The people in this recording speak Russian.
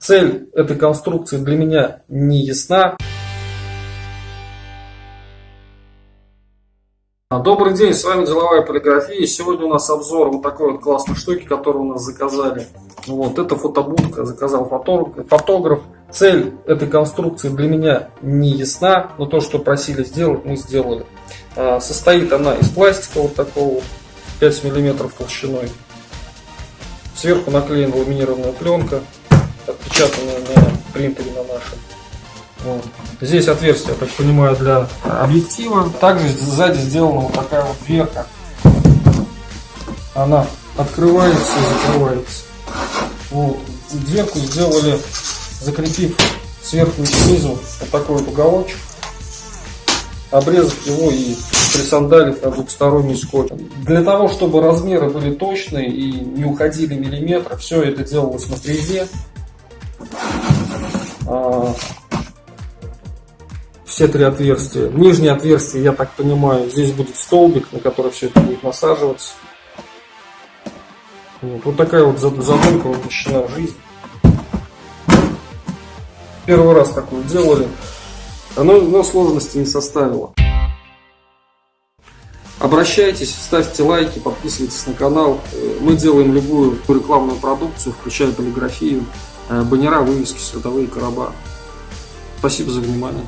Цель этой конструкции для меня не ясна. Добрый день, с вами Деловая полиграфия. Сегодня у нас обзор вот такой вот классной штуки, которую у нас заказали. Вот, это фотобудка, заказал фотограф. фотограф. Цель этой конструкции для меня не ясна, но то, что просили сделать, мы сделали. А, состоит она из пластика вот такого, 5 мм толщиной. Сверху наклеена ламинированная пленка отпечатанные на принтере на нашем. Вот. Здесь отверстие, я так понимаю, для объектива. Также сзади сделана вот такая вот дверка. Она открывается и закрывается. Вот. Дверку сделали, закрепив сверху и снизу вот такой вот уголочек. Обрезав его и присандалив на двухсторонний скотч. Для того, чтобы размеры были точные и не уходили миллиметры, все это делалось на фрезе. А, все три отверстия. Нижнее отверстие, я так понимаю, здесь будет столбик, на который все это будет насаживаться. Вот, вот такая вот задумка воплощена в жизнь. Первый раз такую делали. Оно, но сложности не составило. Обращайтесь, ставьте лайки, подписывайтесь на канал. Мы делаем любую рекламную продукцию, включая полиграфию. Э, баннера, вывески, световые короба. Спасибо за внимание.